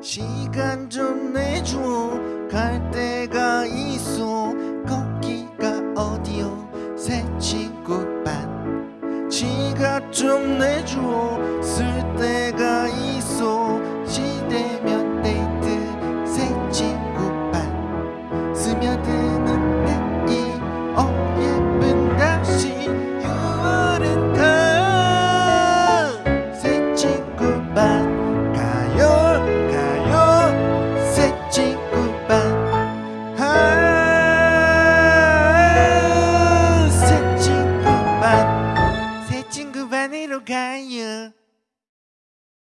시간 좀 내줘. 갈 데가 있어. 거기가 어디요? 새치고밭. 지가 좀 내줘. 쓸 데가 little guy, yeah.